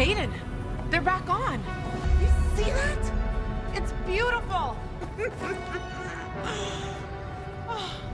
Aiden, they're back on. You see that? It's beautiful. Oh.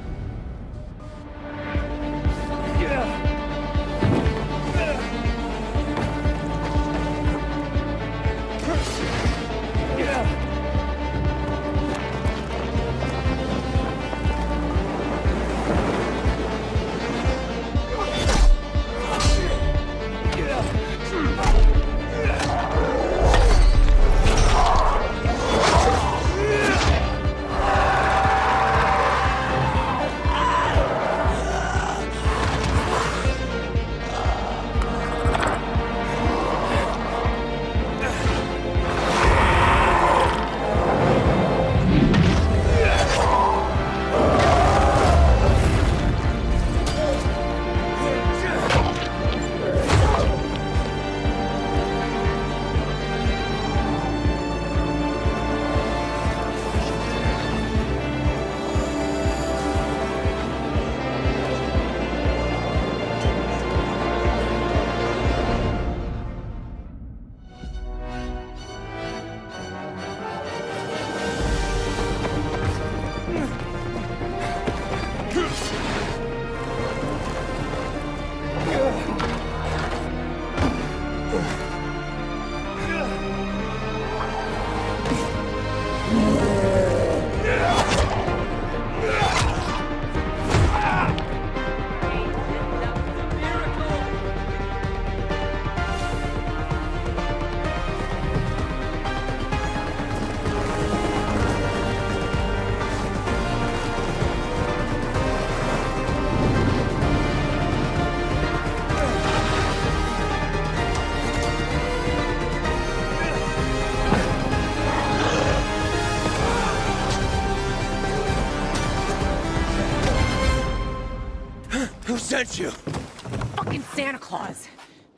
Who sent you? Fucking Santa Claus.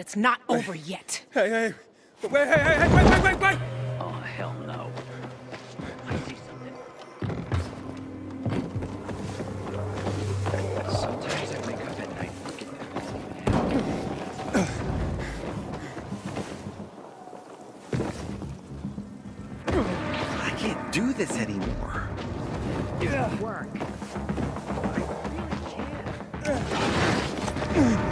It's not over yet. Hey, hey, wait, hey, hey, hey, wait, wait, wait, wait! Oh, hell no. I see something. Sometimes I wake up at night looking I can't do this anymore. Mm-hmm.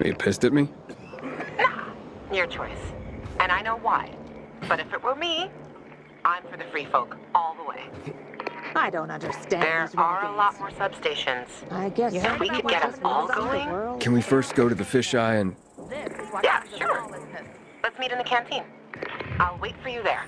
Are you pissed at me? Nah, your choice. And I know why. But if it were me, I'm for the free folk all the way. I don't understand There these are a lot renegades. more substations. I guess If some we could get us all lose going. Can we first go to the fisheye and... Yeah, sure. Let's meet in the canteen. I'll wait for you there.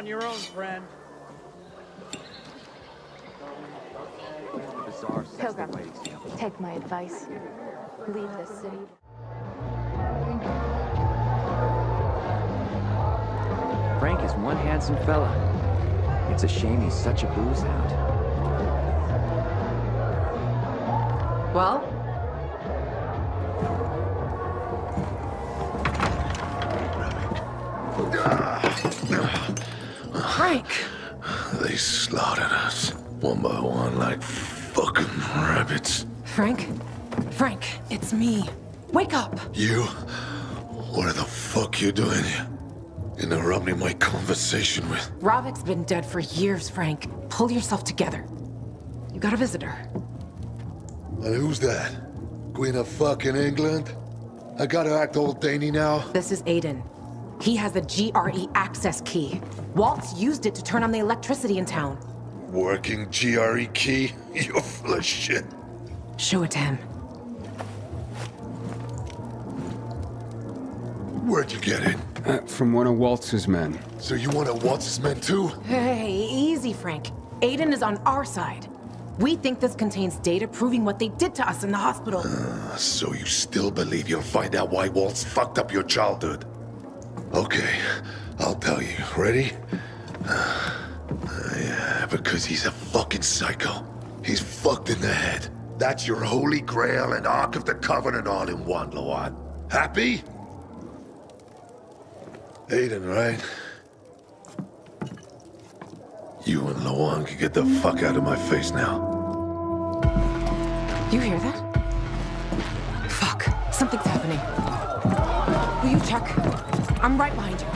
On your own, friend. Bizarre Pilgrim, take my advice. Leave this city. Frank is one handsome fella. It's a shame he's such a booze hound. Well? Frank! They slaughtered us, one by one, like fucking rabbits. Frank? Frank, it's me. Wake up! You? What the fuck you doing here? Interrupting my conversation with... Ravik's been dead for years, Frank. Pull yourself together. You got a visitor. And who's that? Queen of fucking England? I gotta act old Danny now? This is Aiden. He has the GRE access key. Waltz used it to turn on the electricity in town. Working GRE key? You're full of shit. Show it to him. Where'd you get it? Uh, from one of Waltz's men. So you wanna Waltz's his men too? Hey, easy, Frank. Aiden is on our side. We think this contains data proving what they did to us in the hospital. So you still believe you'll find out why Waltz fucked up your childhood? Okay, I'll tell you. Ready? Uh, yeah, because he's a fucking psycho. He's fucked in the head. That's your holy grail and Ark of the Covenant all in one, Lawan. Happy? Aiden, right? You and Lawan can get the fuck out of my face now. You hear that? Fuck, something's happening. I'm right behind you.